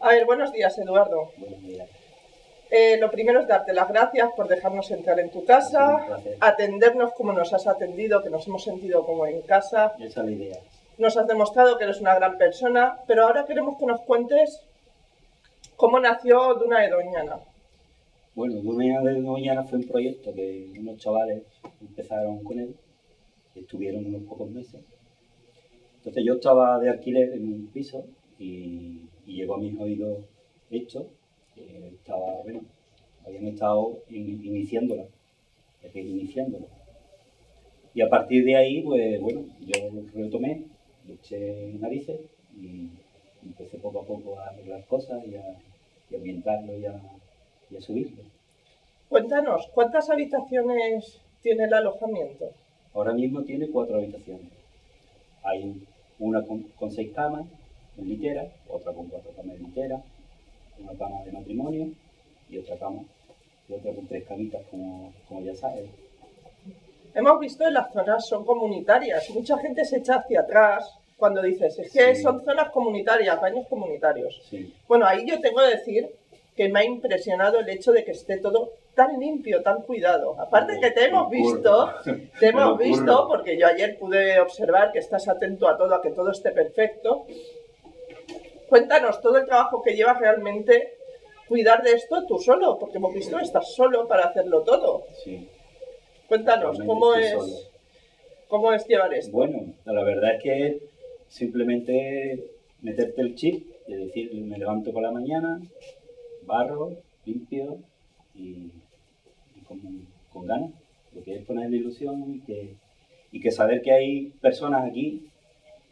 A ver, buenos días, Eduardo. Buenos días. Eh, lo primero es darte las gracias por dejarnos entrar en tu casa, atendernos como nos has atendido, que nos hemos sentido como en casa. Esa es la idea. Nos has demostrado que eres una gran persona, pero ahora queremos que nos cuentes cómo nació Duna de Doñana. Bueno, Duna de Doñana fue un proyecto que unos chavales empezaron con él, estuvieron unos pocos meses. Entonces yo estaba de alquiler en un piso y, llegó a mis oídos esto, que estaba, bueno, habían estado iniciándola, iniciándola. Y a partir de ahí, pues bueno, yo lo retomé, le eché narices y empecé poco a poco a arreglar cosas y a, ambientarlo y a, y a subirlo. Cuéntanos, ¿cuántas habitaciones tiene el alojamiento? Ahora mismo tiene cuatro habitaciones. Hay una con, seis camas en litera, otra con cuatro camas en litera, una cama de matrimonio y otra cama, y otra con tres camitas, como, como ya sabes. Hemos visto que las zonas son comunitarias. Mucha gente se echa hacia atrás cuando dices, es que son zonas comunitarias, baños comunitarios. Bueno, ahí yo tengo que decir que me ha impresionado el hecho de que esté todo tan limpio, tan cuidado. Aparte que te hemos visto, te hemos visto, porque yo ayer pude observar que estás atento a todo, a que todo esté perfecto. Cuéntanos todo el trabajo que llevas realmente cuidar de esto tú solo, porque hemos visto que estás solo para hacerlo todo. Sí. Cuéntanos, ¿cómo es, ¿cómo es llevar esto? Bueno, la verdad es que simplemente meterte el chip y decir, me levanto por la mañana, barro, limpio y con, ganas, lo que es poner la ilusión y que, y que saber que hay personas aquí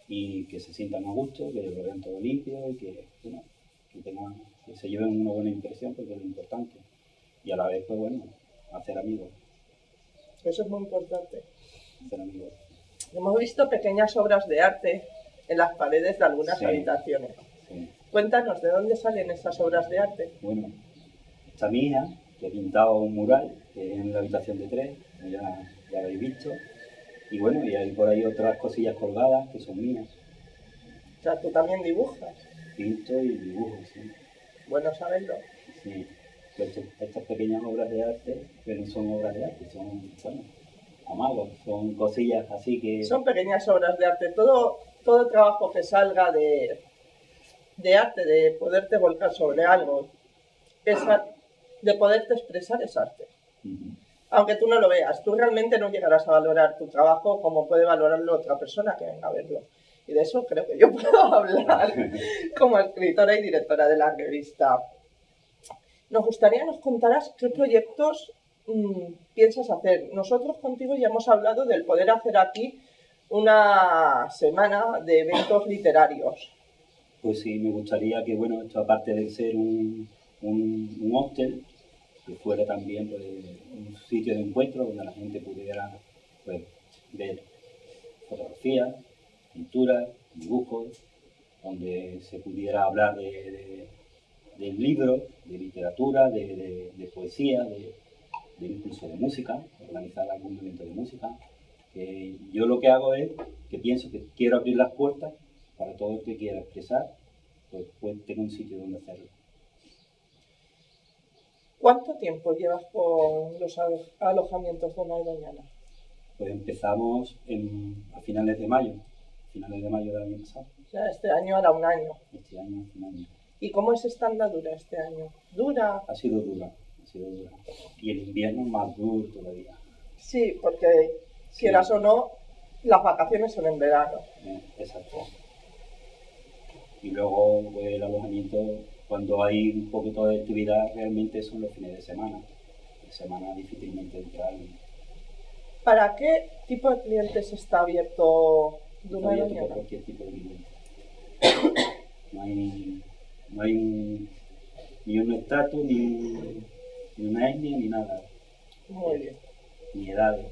y que se sientan a gusto, que lo vean todo limpio y que, que, se lleven una buena impresión porque es lo importante. Y a la vez, pues bueno, hacer amigos. Eso es muy importante. Hacer amigos. Hemos visto pequeñas obras de arte en las paredes de algunas habitaciones. Cuéntanos, ¿de dónde salen esas obras de arte? Bueno, esta mía, que he pintado un mural en la habitación de tres, ya, ya lo habéis visto. Y bueno, y hay por ahí otras cosillas colgadas que son mías. O sea, tú también dibujas. Pinto y dibujo, sí. Bueno saberlo. Sí. estas pequeñas obras de arte, que no son obras de arte, son, bueno, amagos, son cosillas así que... Son pequeñas obras de arte. Todo, todo trabajo que salga de, de arte, de poderte volcar sobre algo, es, de poderte expresar es arte. Aunque tú no lo veas, tú realmente no llegarás a valorar tu trabajo como puede valorarlo otra persona que venga a verlo. Y de eso creo que yo puedo hablar como escritora y directora de la revista. Nos gustaría que nos contaras qué proyectos mm, piensas hacer. Nosotros contigo ya hemos hablado del poder hacer aquí una semana de eventos literarios. Pues sí, me gustaría que, bueno, esto aparte de ser un, un, un hostel, que fuera también pues, un sitio de encuentro donde la gente pudiera pues, ver fotografías, pinturas, dibujos, donde se pudiera hablar de, libros, de literatura, de, poesía, de, incluso de música, organizar algún evento de música. yo lo que hago es que pienso que quiero abrir las puertas para todo el que quiera expresar, pues, pues tenga un sitio donde hacerlo. ¿Cuánto tiempo llevas con los alojamientos Dona y Doñana? Pues empezamos a finales de mayo, finales de mayo del año pasado. O sea, este año hará un año. Este año hace un año. ¿Y cómo es esta andadura este año? ¿Dura? Ha sido dura, ha sido dura. Y el invierno más duro todavía. Sí, porque quieras o no, las vacaciones son en verano. Eh, exacto. Y luego pues, el alojamiento cuando hay un poquito de actividad, realmente son los fines de semana. De semana difícilmente entrar. ¿Para qué tipo de clientes está abierto Está abierto para cualquier tipo de cliente. No hay, no hay ni un estatus, ni, ni una etnia, ni nada. Muy bien. Ni edades.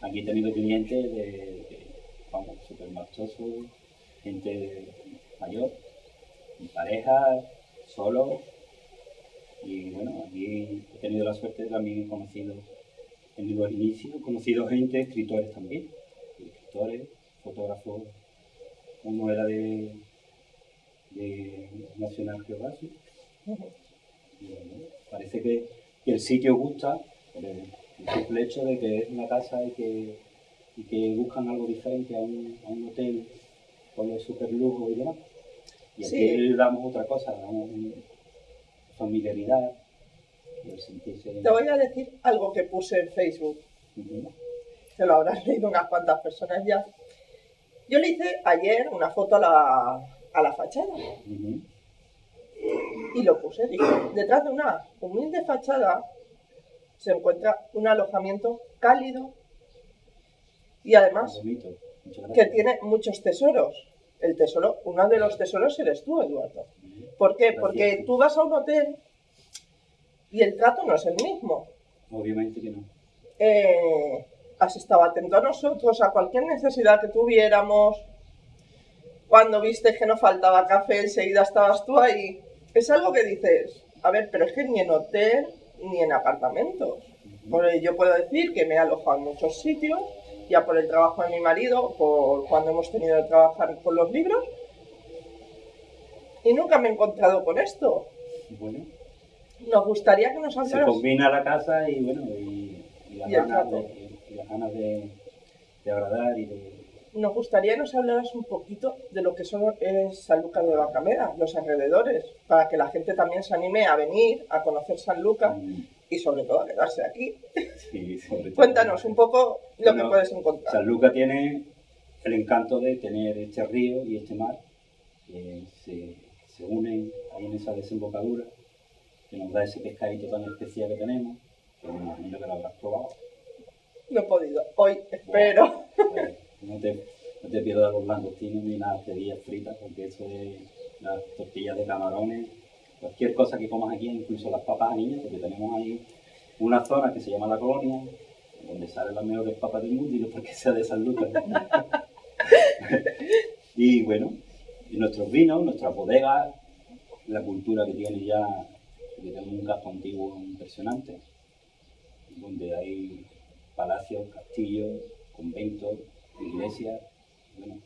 Aquí he tenido clientes de, vamos, súper marchosos, gente mayor, pareja, solo. Y bueno, aquí he tenido la suerte de también conocido, en mi inicio, he conocido gente, escritores también, escritores, fotógrafos. Uno era de, de National Geographic. Y, bueno, parece que, que el sitio gusta por el, el simple hecho de que es una casa y que, y que buscan algo diferente a un, a un hotel con los super lujos y demás. Y aquí Sí. le damos otra cosa, le damos familiaridad sentirse... Te voy a decir algo que puse en Facebook, que lo habrán leído unas cuantas personas ya. Yo le hice ayer una foto a la, a la fachada y lo puse. Dije, detrás de una humilde fachada se encuentra un alojamiento cálido y además que tiene muchos tesoros. El tesoro, uno de los tesoros eres tú, Eduardo. ¿Por qué? Porque tú vas a un hotel y el trato no es el mismo. Obviamente que no. Eh, has estado atento a nosotros, a cualquier necesidad que tuviéramos. Cuando viste que nos faltaba café, enseguida estabas tú ahí. Es algo que dices, a ver, pero es que ni en hotel ni en apartamentos. Porque yo puedo decir que me he alojado en muchos sitios, ya por el trabajo de mi marido, por cuando hemos tenido que trabajar con los libros, y nunca me he encontrado con esto. Bueno, Nos gustaría que nos se hablaras. combina la casa y bueno, y, y las Y ganas, de, y las ganas de, de agradar y de... Nos gustaría que nos hablaras un poquito de lo que son es San Lucas de Bacamera, los alrededores, para que la gente también se anime a venir, a conocer San Lucas. Mm, y sobre todo a quedarse aquí. sí, sobre todo. Cuéntanos un poco lo que puedes encontrar. San Lucas tiene el encanto de tener este río y este mar que se, se unen ahí en esa desembocadura que nos da ese pescadito tan especial que tenemos, que me imagino que lo habrás probado. No he podido. Hoy espero. Pues, no, te, no te pierdas los langostinos ni las cerillas fritas, porque eso es las tortillas de camarones, cualquier cosa que comas aquí, incluso las papas niñas, porque tenemos ahí una zona que se llama La Colonia, donde salen las mejores papas del mundo y no porque sea de San Lucas. y bueno, y nuestros vinos, nuestras bodegas, la cultura que tiene ya, que tenemos un casco antiguo impresionante, donde hay palacios, castillos, conventos, iglesias, bueno,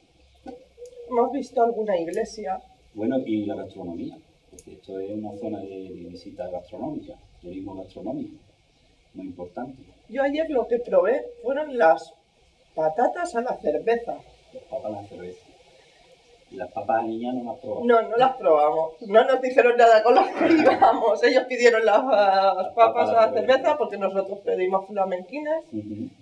Hemos visto alguna iglesia. bueno, y la gastronomía, esto es una zona de, de visita gastronómica, turismo gastronómico, muy importante. Yo ayer lo que probé fueron las patatas a la cerveza. Las papas a la cerveza. Y las papas a niña no las probamos. No, no las probamos. No nos dijeron nada con las que íbamos. Ellos pidieron las, las papas a la cerveza porque nosotros pedimos flamenquines,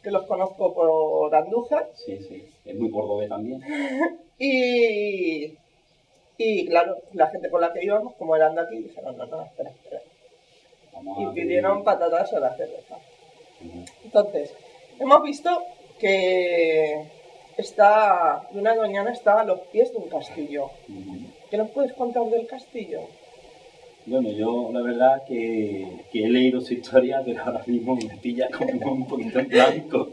que los conozco por Andújar. Sí, sí, es muy cordobés también. Y, y claro, la gente con la que íbamos, como eran de aquí, dijeron, no, no, espera, espera. Vamos Y pidieron patatas a la cerveza. Entonces, hemos visto que está, Luna Doñana está a los pies de un castillo. ¿Qué nos puedes contar del castillo? Bueno, yo la verdad que, que he leído su historia, pero ahora mismo me pilla como un poquito en blanco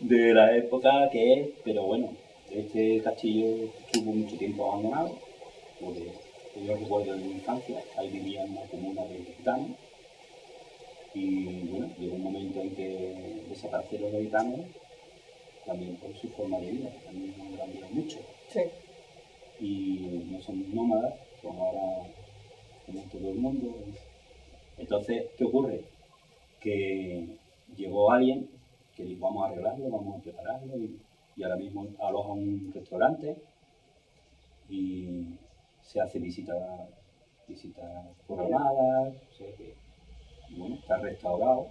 de la época que es, pero bueno, este castillo estuvo mucho tiempo abandonado, porque yo recuerdo de mi infancia, ahí vivía una comuna de gitanos, y bueno, llegó un momento en que desaparecieron los gitanos, también por su forma de vida, también han cambiado mucho Sí. y no son nómadas, como ahora como todo el mundo. Entonces, ¿qué ocurre? Que llegó alguien que dijo, vamos a arreglarlo, vamos a prepararlo, y, y ahora mismo aloja un restaurante y se hace visitas visitas programadas, o sea que, bueno, está restaurado.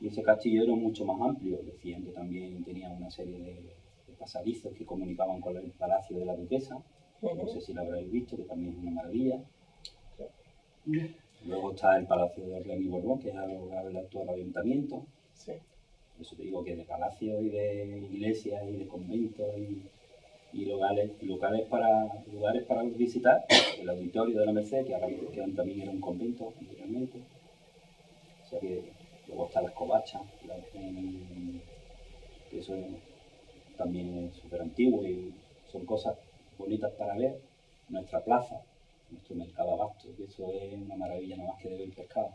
Y ese castillo era mucho más amplio, decían que también tenía una serie de, de pasadizos que comunicaban con el palacio de la duquesa, no sé si lo habréis visto, que también es una maravilla. Luego está el Palacio de Orleans y Borbón, que es el actual ayuntamiento. Sí. Por eso te digo que de palacios y de iglesias y de conventos y, y locales, y locales para, lugares para visitar, el auditorio de la Merced, que ahora que también era un convento anteriormente. O sea que luego está la escobacha, la- que eso es- también es súper antiguo y son cosas bonitas para ver. Nuestra plaza, nuestro mercado abasto, que eso es una maravilla nada más que de ver pescado.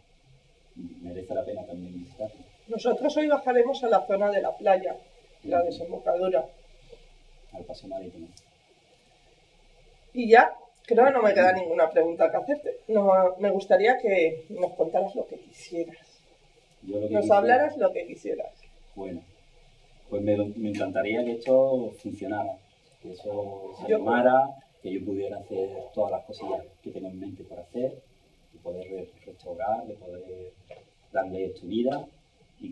Merece la pena también visitarlo. Nosotros hoy bajaremos a la zona de la playa, la desembocadura. Marítimo. Y ya Creo que no me queda ninguna pregunta que hacerte. No, me gustaría que nos contaras lo que quisieras. Yo lo que Nos quisiera- hablaras lo que quisieras. Bueno, pues me, me encantaría que esto funcionara, que eso se animara, que yo pudiera hacer todas las cosillas que tengo en mente por hacer, de poder re- restaurar, de poder darle esto vida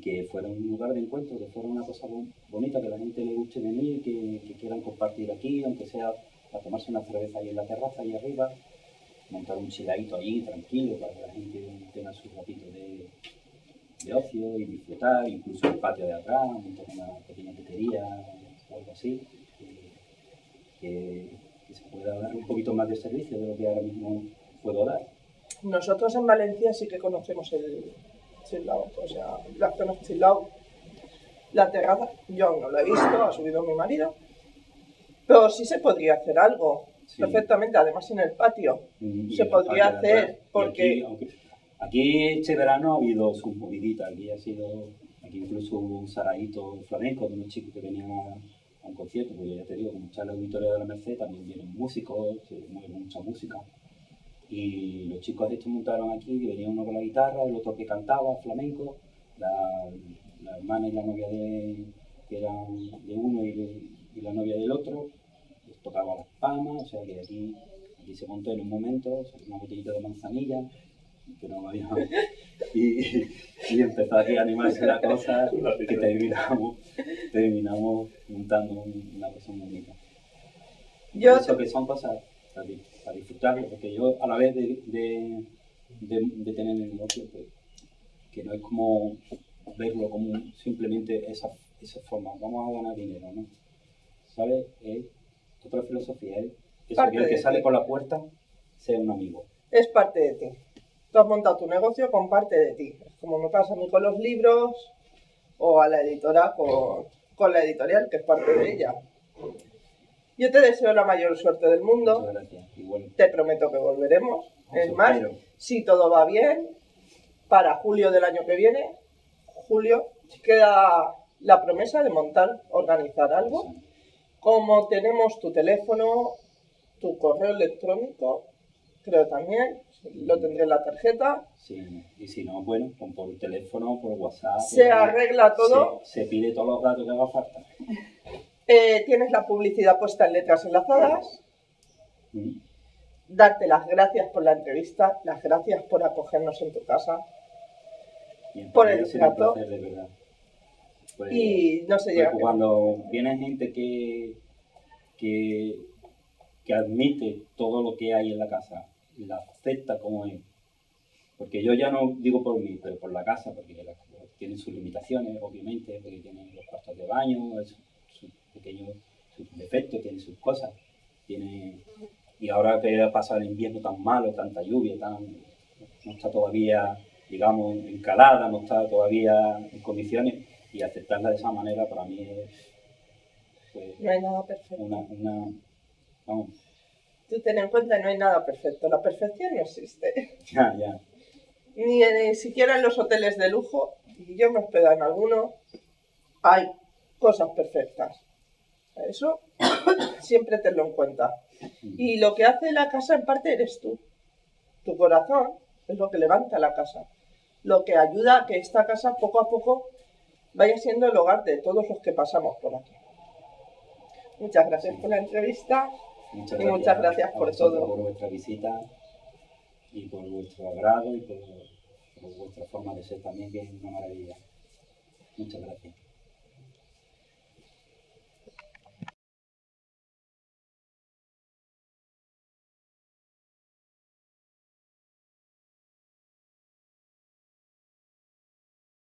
que fuera un lugar de encuentro, que fuera una cosa bon- bonita, que a la gente le guste venir, que, que quieran compartir aquí, aunque sea para tomarse una cerveza ahí en la terraza, ahí arriba, montar un chiladito ahí tranquilo para que la gente tenga sus ratitos de, de ocio y disfrutar, incluso el patio de atrás, montar una pequeña tetería o algo así, que- que se pueda dar un poquito más de servicio de lo que ahora mismo puedo dar. Nosotros en Valencia sí que conocemos el Chilao, o sea, la zona Chilao. La terraza, yo aún no la he visto, ha subido mi marido, pero sí se podría hacer algo Sí. perfectamente, además en el patio. Y Se podría patio hacer, porque- Aquí, aunque- aquí este verano ha habido sus moviditas, aquí ha sido, aquí incluso hubo un saraíto flamenco de unos chicos que venían a, a un concierto, porque ya te digo, como está auditorio de la Merced, también vienen músicos, se mueve mucha música. Y los chicos estos montaron aquí, venía uno con la guitarra, el otro que cantaba flamenco, la, la hermana y la novia de, que eran de uno y, de- y la novia del otro, les tocaba las palmas, o sea que aquí, aquí se montó en un momento, salió una botellita de manzanilla, que no había, y, y empezó aquí a animarse la cosa, que terminamos, terminamos montando un- una cosa muy bonita. Yo Eso que son cosas di- para disfrutarlo, porque yo a la vez de, de, de- de tener el negocio, pues, que no es como verlo como simplemente esa, esa forma, vamos a ganar dinero, ¿no? ¿Sabes? Es otra filosofía, es que el que sale ti. por la puerta sea un amigo. es parte de ti. Tú has montado tu negocio con parte de ti. Es como me pasa a mí con los libros o a la editora con, con la editorial, que es parte de ella. Yo te deseo la mayor suerte del mundo. Muchas gracias. Igual, Te prometo que volveremos. Es Eso más, espero. si todo va bien, para julio del año que viene, julio, queda la promesa de montar, organizar algo. Como tenemos tu teléfono, tu correo electrónico, creo también, lo tendré en la tarjeta, sí, y si no, bueno, con por teléfono, por WhatsApp. se arregla todo. Se, se pide todos los datos que haga falta. Eh, tienes la publicidad puesta en letras enlazadas. Darte las gracias por la entrevista, las gracias por acogernos en tu casa. Y en Por el trato. Pues- Y no se llega. cuando viene gente que, que, que admite todo lo que hay en la casa, y la acepta como es, porque yo ya no digo por mí, pero por la casa, porque la- tiene sus limitaciones, obviamente, porque tiene los cuartos de baño, es- sus pequeños sus defectos, tiene sus cosas, tiene y ahora que ha pasado el invierno tan malo, tanta lluvia, tan no está todavía, digamos, encalada, no está todavía en condiciones, y aceptarla de esa manera para mí es pues, No hay nada perfecto. una, una vamos, Tú ten en cuenta que no hay nada perfecto. La perfección no existe. ya, ya, Ni, ni siquiera en los hoteles de lujo, y yo me hospedo en alguno, hay cosas perfectas. Eso siempre tenlo en cuenta. Y lo que hace la casa en parte eres tú. Tu corazón es lo que levanta la casa. Lo que ayuda a que esta casa poco a poco vaya siendo el hogar de todos los que pasamos por aquí. Muchas gracias por la entrevista. muchas Y gracias, muchas gracias por todo. por vuestra visita y por vuestro agrado y por, por vuestra forma de ser también, que es una maravilla. Muchas gracias.